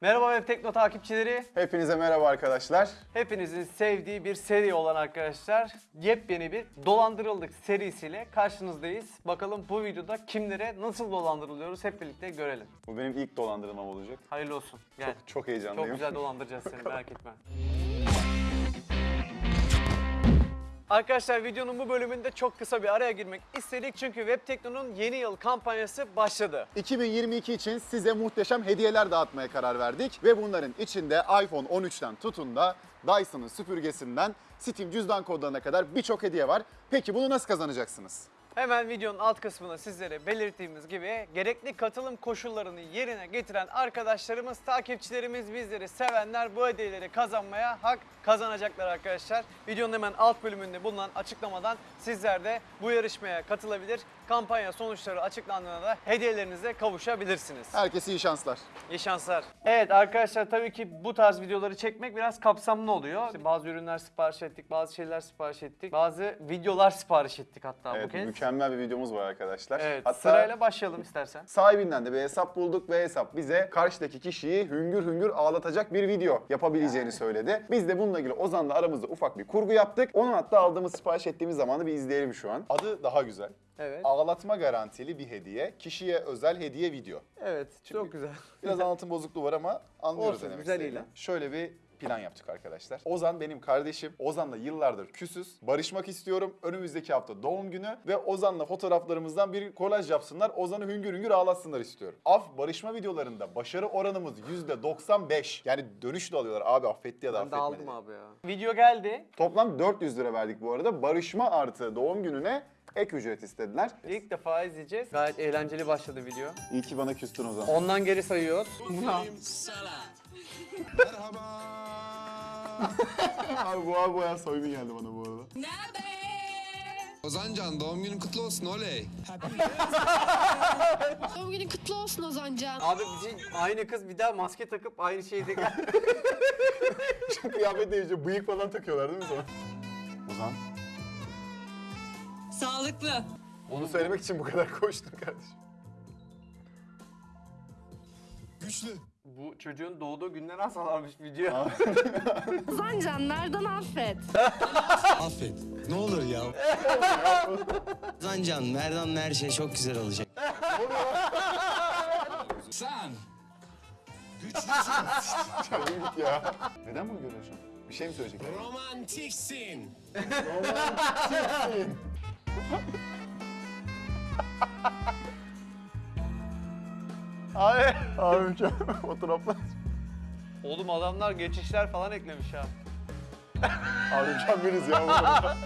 Merhaba Web Tekno takipçileri. Hepinize merhaba arkadaşlar. Hepinizin sevdiği bir seri olan arkadaşlar yepyeni bir dolandırıldık serisiyle karşınızdayız. Bakalım bu videoda kimlere nasıl dolandırılıyoruz hep birlikte görelim. Bu benim ilk dolandırılmam olacak. Hayırlı olsun. Gel. Çok, çok heyecanlıyım. Çok güzel dolandıracağız seni merak etme. Arkadaşlar videonun bu bölümünde çok kısa bir araya girmek istedik çünkü Web Tekno'nun yeni yıl kampanyası başladı. 2022 için size muhteşem hediyeler dağıtmaya karar verdik ve bunların içinde iPhone 13'ten tutun da Dyson'ın süpürgesinden Steam cüzdan kodlarına kadar birçok hediye var. Peki bunu nasıl kazanacaksınız? Hemen videonun alt kısmına sizlere belirttiğimiz gibi gerekli katılım koşullarını yerine getiren arkadaşlarımız, takipçilerimiz, bizleri sevenler bu hediyeleri kazanmaya hak kazanacaklar arkadaşlar. Videonun hemen alt bölümünde bulunan açıklamadan sizler de bu yarışmaya katılabilir. Kampanya sonuçları açıklandığında da hediyelerinize kavuşabilirsiniz. Herkese iyi şanslar. İyi şanslar. Evet arkadaşlar tabii ki bu tarz videoları çekmek biraz kapsamlı oluyor. İşte bazı ürünler sipariş ettik, bazı şeyler sipariş ettik, bazı videolar sipariş ettik hatta bu Evet, kez. mükemmel bir videomuz var arkadaşlar. Evet, Hatta sırayla başlayalım istersen. sahibinden de bir hesap bulduk ve hesap bize karşıdaki kişiyi hüngür hüngür ağlatacak bir video yapabileceğini söyledi. Biz de bununla ilgili Ozan'la aramızda ufak bir kurgu yaptık. Onun hatta aldığımız sipariş ettiğimiz zamanı bir izleyelim şu an. Adı daha güzel. Evet. Ağlatma garantili bir hediye, kişiye özel hediye video. Evet, çok güzel. Biraz anlatım bozukluğu var ama anlıyoruz Olsun, demek güzel istediğimi. ilan. Şöyle bir plan yaptık arkadaşlar. Ozan benim kardeşim. Ozan'la yıllardır küsüz. Barışmak istiyorum. Önümüzdeki hafta doğum günü ve Ozan'la fotoğraflarımızdan bir kolaj yapsınlar. Ozan'ı hüngür hüngür ağlatsınlar istiyorum. Af barışma videolarında başarı oranımız %95. Yani dönüş de alıyorlar. Abi affetti ya da Ben de affetmedi. aldım abi ya. Video geldi. Toplam 400 lira verdik bu arada. Barışma artı doğum gününe ek ücret istediler. İlk defa izleyeceğiz. Gayet eğlenceli başladı video. İyi ki bana küstün Ozan. Ondan geri sayıyoruz. Abi boğa boğa soyunu geldi bana bu arada. Ozancan doğum günün kutlu olsun oley. Doğum günün kutlu olsun Ozancan. Abi bizim aynı kız bir daha maske takıp aynı şeyde Kıyafet değişiyor. Bıyık falan takıyorlar değil mi sana? Ozan. Sağlıklı. Onu söylemek için bu kadar koştun kardeşim. Güçlü. Bu çocuğun doğduğu günden asarlarmış video. Ozancan nereden affet? Affet. Ne olur ya. Zancan, Merdan'ın her şey çok güzel olacak. Sen. Çabuk git ya. Neden bunu görüyorsun? Bir şey mi söyleyecek? Romantiksin. Abi. Abi mükemmel fotoğraflar. Oğlum adamlar geçişler falan eklemiş ha. Abi mükemmeliz ya.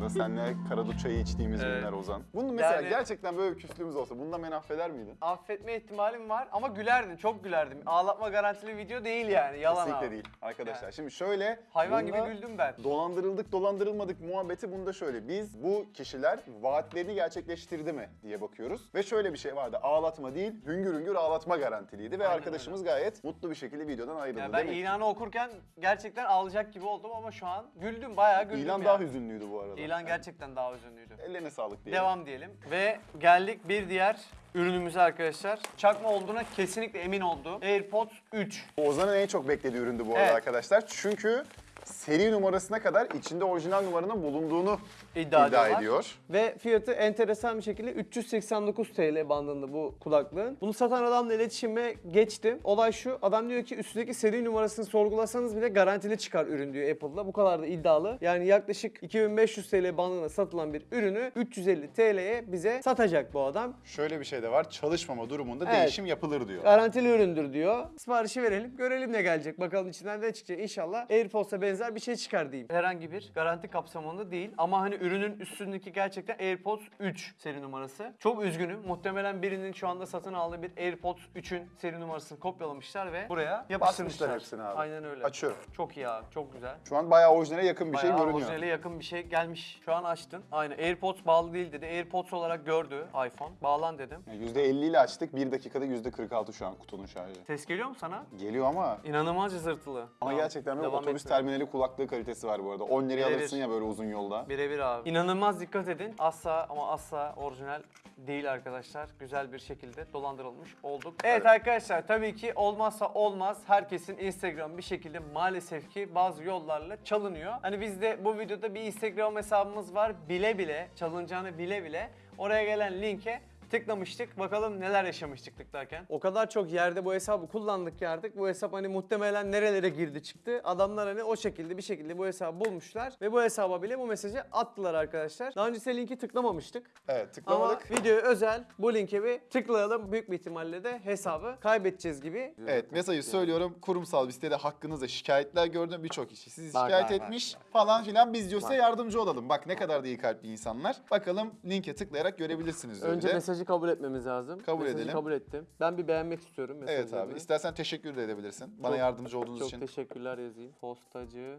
da senle Karadut çayı içtiğimiz Evet. günler Ozan. Bunun mesela Yani- gerçekten böyle bir küslüğümüz olsa bundan beni affeder miydin? Affetme ihtimalim var ama gülerdim, çok gülerdim. Ağlatma garantili video değil yani, yalan Kesinlikle abi. değil arkadaşlar. Yani. Şimdi şöyle Hayvan bunda gibi güldüm ben. Dolandırıldık dolandırılmadık muhabbeti bunda şöyle. Biz bu kişiler vaatlerini gerçekleştirdi mi diye bakıyoruz. Ve şöyle bir şey vardı. Ağlatma değil hüngür hüngür ağlatma garantiliydi. Ve Aynen arkadaşımız gayet mutlu bir şekilde videodan ayrıldı. Yani ben Demek ki ilanı okurken gerçekten ağlayacak gibi oldum ama şu an güldüm, bayağı güldüm İlan ya. daha hüzünlüydü bu arada. İlan gerçekten daha üzünlüydü. Ellerine sağlık diyelim. Devam diyelim. Ve geldik bir diğer ürünümüze arkadaşlar. Çakma olduğuna kesinlikle emin oldu. AirPods 3. Ozan'ın en çok beklediği üründü bu arada Evet. arkadaşlar. Çünkü seri numarasına kadar içinde orijinal numaranın bulunduğunu İddia iddia, ediyorlar. ediyor. Ve fiyatı enteresan bir şekilde 389 TL bandında bu kulaklığın. Bunu satan adamla iletişime geçtim. Olay şu, adam diyor ki üstündeki seri numarasını sorgulasanız bile garantili çıkar ürün diyor Apple'da. Bu kadar da iddialı. Yani yaklaşık 2500 TL bandında satılan bir ürünü 350 TL'ye bize satacak bu adam. Şöyle bir şey de var. Çalışmama durumunda Evet. değişim yapılır diyor. Garantili üründür diyor. Siparişi verelim, görelim ne gelecek. Bakalım içinden ne çıkacak. İnşallah AirPods'a benzer bir şey çıkar diyeyim. Herhangi bir garanti kapsamında değil ama hani ürünün üstündeki gerçekten AirPods 3 seri numarası. Çok üzgünüm. Muhtemelen birinin şu anda satın aldığı bir AirPods 3'ün seri numarasını kopyalamışlar ve buraya yapıştırmışlar. Hepsini abi. Aynen öyle. Açıyorum. Çok iyi abi, çok güzel. Şu an bayağı orijinale yakın bir Bayağı şey görünüyor. orijinale yakın bir şey gelmiş. Şu an açtın. Aynen AirPods bağlı değil dedi. AirPods olarak gördü iPhone. Bağlan dedim. Yani %50 ile açtık. 1 dakikada %46 şu an kutunun şarjı. Ses geliyor mu sana? Geliyor ama İnanılmaz cızırtılı. ama Tamam, gerçekten böyle devam otobüs etme. terminali kulaklığı kalitesi var bu arada. 10 liraya Birebir. alırsın ya böyle uzun yolda. Birebir abi. İnanılmaz dikkat edin. Asla ama asla orijinal değil arkadaşlar. Güzel bir şekilde dolandırılmış olduk. Evet, arkadaşlar tabii ki olmazsa olmaz. Herkesin Instagram bir şekilde maalesef ki bazı yollarla çalınıyor. Hani biz de bu videoda bir Instagram hesabımız var. Bile bile çalınacağını bile bile oraya gelen linke tıklamıştık. Bakalım neler yaşamıştık tıklarken. O kadar çok yerde bu hesabı kullandık ki artık bu hesap hani muhtemelen nerelere girdi çıktı. Adamlar hani o şekilde bir şekilde bu hesabı bulmuşlar ve bu hesaba bile bu mesajı attılar arkadaşlar. Daha önce linki tıklamamıştık. Evet Ama tıklamadık. videoya özel bu linke bir tıklayalım. Büyük bir ihtimalle de hesabı kaybedeceğiz gibi. Evet mesajı söylüyorum. Kurumsal bir sitede hakkınızda şikayetler gördüm. Birçok kişi sizi Bak, şikayet bak, bak, etmiş falan filan. Biz diyor size yardımcı olalım. Bak ne kadar da iyi kalpli insanlar. Bakalım linke tıklayarak görebilirsiniz. Önce mesajı kabul etmemiz lazım. Kabul mesajı edelim. kabul ettim. Ben bir beğenmek istiyorum Evet mesajlarını. abi. İstersen teşekkür de edebilirsin. Bana Çok- yardımcı olduğunuz Çok için. teşekkürler yazayım. Postacı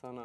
sana.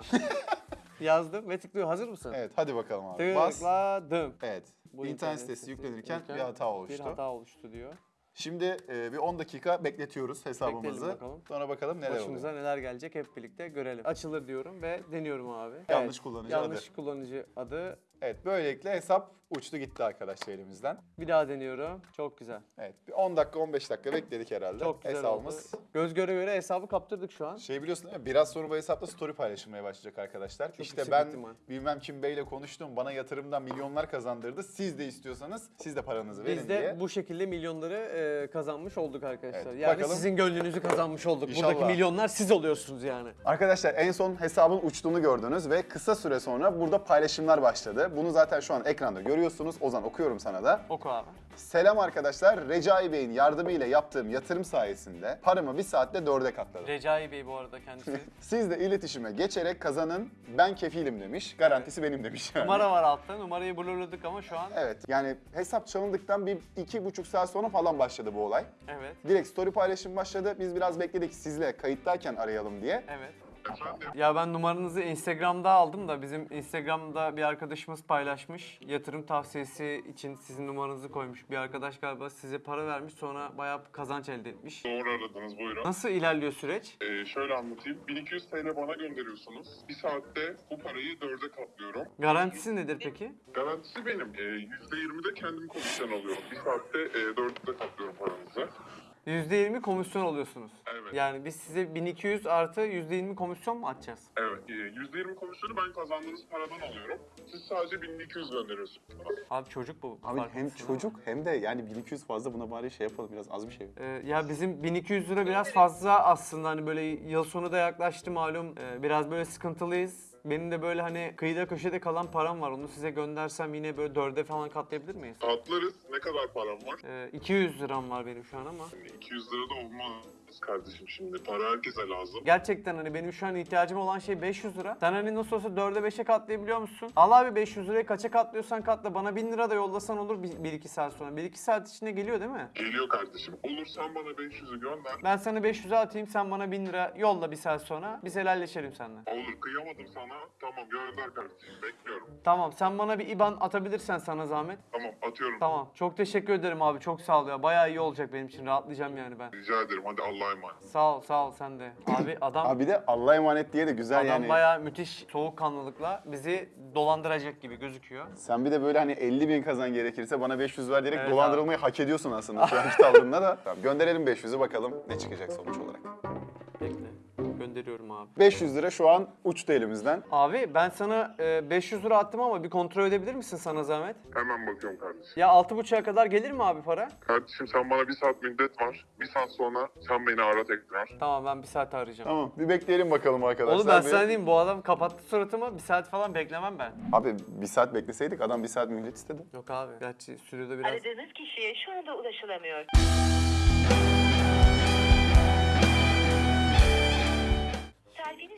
Yazdım ve tıklıyor. Hazır mısın? Evet hadi bakalım abi. Bas. Tıkladım. Evet. Bu internet sitesi yüklenirken bir hata oluştu. Bir hata oluştu diyor. Şimdi e, bir 10 dakika bekletiyoruz hesabımızı. Bekleyelim bakalım. Sonra bakalım neler Başımıza oluyor. neler gelecek hep birlikte görelim. Açılır diyorum ve deniyorum abi. Yanlış kullanıcı adı. Yanlış kullanıcı adı. Evet böylelikle hesap uçtu gitti arkadaşlar elimizden. Bir daha deniyorum. Çok güzel. Evet bir 10 dakika 15 dakika bekledik herhalde. Çok güzel Hesabımız oldu. Göz göre göre hesabı kaptırdık şu an. Şey biliyorsun değil mi? Biraz sonra bu hesapta story paylaşılmaya başlayacak arkadaşlar. işte yüksek ben ihtimal. bilmem kim beyle konuştum. Bana yatırımdan milyonlar kazandırdı. Siz de istiyorsanız siz de paranızı verin Biz de diye. bu şekilde milyonları e, kazanmış olduk arkadaşlar. Evet, yani bakalım. sizin gönlünüzü kazanmış olduk. İnşallah. Buradaki milyonlar siz oluyorsunuz yani. Arkadaşlar en son hesabın uçtuğunu gördünüz ve kısa süre sonra burada paylaşımlar başladı. Bunu zaten şu an ekranda görüyorsunuz. Ozan okuyorum sana da. Oku abi. Selam arkadaşlar. Recai Bey'in yardımıyla yaptığım yatırım sayesinde paramı bir saatte dörde katladım. Recai Bey bu arada kendisi. Siz de iletişime geçerek kazanın ben kefilim demiş. Garantisi benim demiş yani. Numara var altta. Numarayı blurladık ama şu an Evet yani hesap çalındıktan bir iki buçuk saat sonra falan başladı bu olay. evet. Direkt story paylaşım başladı. Biz biraz bekledik sizle kayıttayken arayalım diye. Evet. Ya ben numaranızı Instagram'da aldım da bizim Instagram'da bir arkadaşımız paylaşmış. Yatırım tavsiyesi için sizin numaranızı koymuş. Bir arkadaş galiba size para vermiş sonra bayağı kazanç elde etmiş. Doğru aradınız buyurun. Nasıl ilerliyor süreç? Ee, şöyle anlatayım. 1200 TL bana gönderiyorsunuz. Bir saatte bu parayı dörde katlıyorum. Garantisi nedir peki? Garantisi benim. Ee, %20 de kendim komisyon alıyorum. Bir saatte e, dörde katlıyorum paranızı. %20 komisyon alıyorsunuz. Evet. Yani biz size 1200 artı %20 komisyon mu atacağız? Evet. E, %20 komisyonu ben kazandığınız paradan alıyorum. Siz sadece 1200 gönderiyorsunuz. Abi çocuk bu. Abi hem çocuk hem de yani 1200 fazla buna bari şey yapalım biraz az bir şey. Ee, ya bizim 1200 lira biraz fazla aslında hani böyle yıl sonu da yaklaştı malum Ee, biraz böyle sıkıntılıyız. Benim de böyle hani kıyıda köşede kalan param var onu size göndersem yine böyle dörde falan katlayabilir miyiz? Atlarız. Ne kadar param var? Ee, 200 liram var benim şu an ama. 200 lira da olmaz kardeşim şimdi. Para herkese lazım. Gerçekten hani benim şu an ihtiyacım olan şey 500 lira. Sen hani nasıl olsa 4'e 5'e katlayabiliyor musun? Al abi 500 lirayı kaça katlıyorsan katla. Bana 1000 lira da yollasan olur 1-2 saat sonra. 1-2 saat içinde geliyor değil mi? Geliyor kardeşim. Olur sen bana 500'ü gönder. Ben sana 500'e atayım sen bana 1000 lira yolla bir saat sonra. Biz helalleşelim seninle. Olur kıyamadım sana. Tamam gönder kardeşim. Bekliyorum. Tamam sen bana bir IBAN atabilirsen sana zahmet. Tamam atıyorum. Tamam. Çok teşekkür ederim abi. Çok sağ ol ya. Bayağı iyi olacak benim için. Rahatlayacağım yani ben. Rica ederim. Hadi Allah'a emanet. Sağ ol, sağ ol sen de. Abi adam Abi bir de Allah'a emanet diye de güzel adam yani. bayağı müthiş soğukkanlılıkla bizi dolandıracak gibi gözüküyor. Sen bir de böyle hani 50 bin kazan gerekirse bana 500 ver diyerek Evet dolandırılmayı hak ediyorsun aslında şu anki tavrında da. Tamam, gönderelim 500'ü bakalım ne çıkacak sonuç olarak. Gönderiyorum abi. 500 lira şu an uçtu elimizden. Abi ben sana e, 500 lira attım ama bir kontrol edebilir misin sana zahmet? Hemen bakıyorum kardeşim. Ya 6.5'a kadar gelir mi abi para? Kardeşim sen bana bir saat müddet var. Bir saat sonra sen beni ara tekrar. Tamam ben bir saat arayacağım. Tamam bir bekleyelim bakalım arkadaşlar. Oğlum ben Bir- sana diyeyim bu adam kapattı suratımı. Bir saat falan beklemem ben. Abi bir saat bekleseydik adam bir saat mühlet istedi. Yok abi. Gerçi sürüyorda biraz... Aradığınız kişiye şu anda ulaşılamıyor.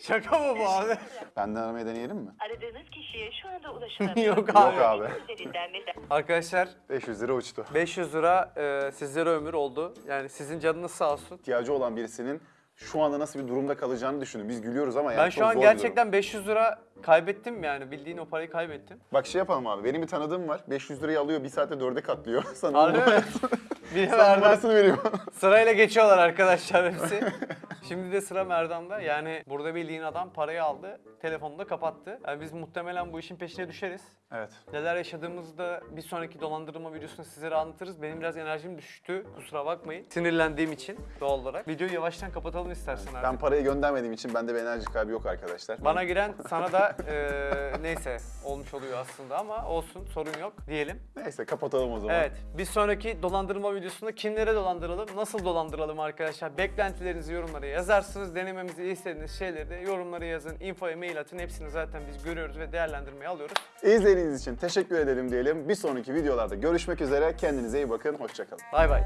Şaka mı bu abi? Benden aramayı deneyelim mi? Aradığınız kişiye şu anda ulaşılamıyor. Yok abi. Yok abi. Üzerinden mesaj. Arkadaşlar 500 lira uçtu. 500 lira e, sizlere ömür oldu. Yani sizin canınız sağ olsun. İhtiyacı olan birisinin şu anda nasıl bir durumda kalacağını düşünün. Biz gülüyoruz ama yani Ben çok şu an zor bir durum. gerçekten 500 lira kaybettim yani bildiğin o parayı kaybettim. Bak şey yapalım abi. Benim bir tanıdığım var. 500 lirayı alıyor, bir saatte dörde katlıyor. Sana Harbi mi? Bir Sana vermez. numarasını veriyor. Sırayla geçiyorlar arkadaşlar hepsi. Şimdi de sıra Merdan'da. Yani burada bildiğin adam parayı aldı, telefonunu da kapattı. Yani biz muhtemelen bu işin peşine düşeriz. Evet. Neler yaşadığımızı da bir sonraki dolandırma videosunda sizlere anlatırız. Benim biraz enerjim düştü. Kusura bakmayın. Sinirlendiğim için doğal olarak. Videoyu yavaştan kapatalım istersen artık. Ben parayı göndermediğim için bende bir enerji kaybı yok arkadaşlar. Bana giren sana da eee, neyse olmuş oluyor aslında ama olsun sorun yok diyelim. Neyse kapatalım o zaman. Evet bir sonraki dolandırma videosunda kimlere dolandıralım, nasıl dolandıralım arkadaşlar? Beklentilerinizi yorumlara yazarsınız. Denememizi istediğiniz şeyleri de yorumlara yazın. Infoya mail atın. Hepsini zaten biz görüyoruz ve değerlendirmeye alıyoruz. İzlediğiniz için teşekkür edelim diyelim. Bir sonraki videolarda görüşmek üzere. Kendinize iyi bakın. Hoşçakalın. Bay bay.